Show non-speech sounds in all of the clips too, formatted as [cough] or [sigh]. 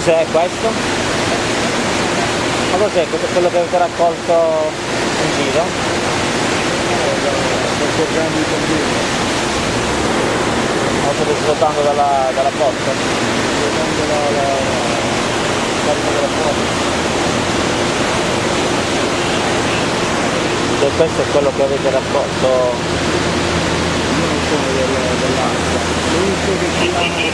Cos'è questo? Ma cos'è? Quello che avete raccolto in giro? Questo. Lo state svuotando dalla, dalla porta? Guardando la, la, la della porta. E questo è quello che avete raccolto? Io non sono del- dell'acqua. L'unico che ci hanno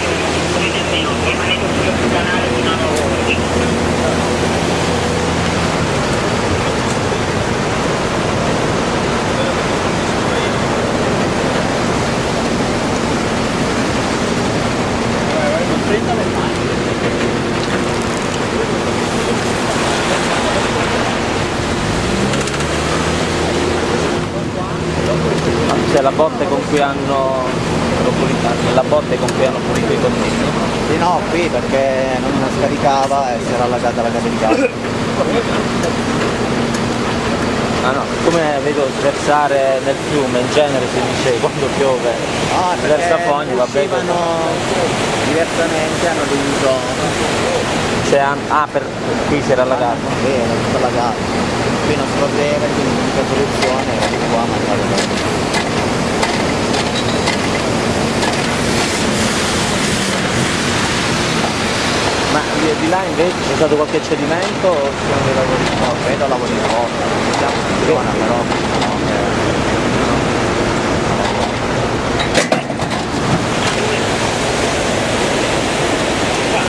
C'è la botte con cui hanno la botte con cui hanno pulito i contigli. Sì no, qui perché non scaricava e si era allagata la casa di gas. Ah no, come vedo sversare nel fiume, in genere si dice [laughs] quando piove, Ah, versa fogni, vabbè. uscivano diversamente, hanno dovuto... An- ah, per qui si era allagato. Sì, era tutto allagato. Qui non scorreva, quindi l'unica soluzione era di qua mandare Ma di, là invece c'è stato qualche cedimento o sono dei lavori? No, credo lavori di roba, siamo